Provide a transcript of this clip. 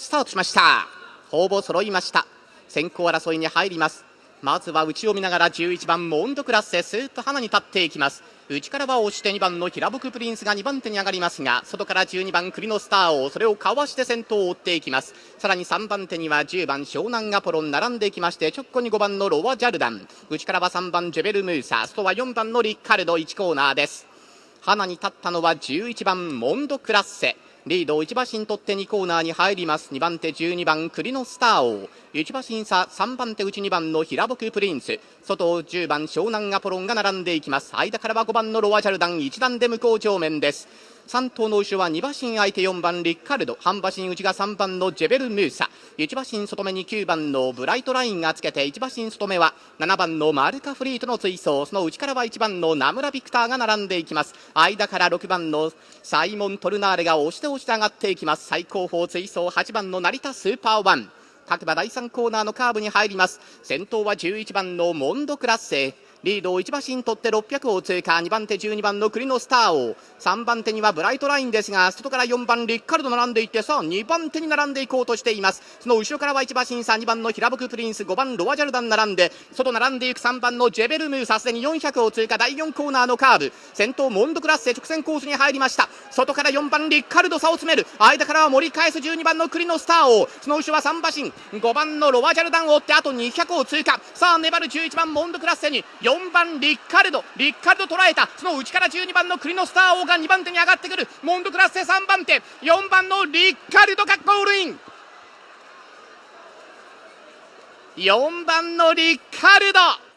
スタートしました。ほぼ揃いました。先行争いに入ります。まずは内を見ながら11番モンドクラッセスーッと花に立っていきます。内からは押して2番の平僕プリンスが2番手に上がりますが外から12番栗のスターをそれをかわして先頭を追っていきます。さらに3番手には10番湘南アポロン並んでいきまして直後に5番のロワジャルダン。内からは3番ジェベルムーサ外は4番のリッカルド1コーナーです。花に立ったのは11番モンドクラッセリード1馬身取って2コーナーに入ります。2番手12番栗のスター王。1馬身差3番手内2番の平僕プリンス。外を10番湘南アポロンが並んでいきます。間からは5番のロワジャルダン1段で向こう正面です。3頭の後ろは2馬身相手4番リッカルド。半馬身内が3番のジェベル・ムーサ。1馬身外目に9番のブライトラインがつけて1馬身外目は7番のマルカフリートの追走。その内からは1番のナムラ・ビクターが並んでいきます。間から6番のサイモントルナーレが押して押して上がっていきます。最後方追走8番のナリタスーパーワン。各馬第3コーナーのカーブに入ります。先頭は11番のモンドクラッセ。リードを1馬身取って600を通過2番手12番のクリノスターオー。3番手にはブライトラインですが外から4番リッカルド並んでいってさあ2番手に並んでいこうとしています。その後ろからは1馬身差2番のヒラボクプリンス5番ロワジャルダン並んで外並んでいく3番のジェベルムーさすでに400を通過第4コーナーのカーブ。先頭モンドクラッセ直線コースに入りました。外から4番リッカルド差を詰める。間からは盛り返す12番のクリノスターオー。その後ろは3馬身5番のロワジャルダンを追ってあと200を通過さあ粘る11番モンドクラッセに4 4番リッカルド。リッカルド捉えた。その内から12番のクリノスター王が2番手に上がってくる。モンドクラッセ3番手。4番のリッカルドがゴールイン。4番のリッカルド。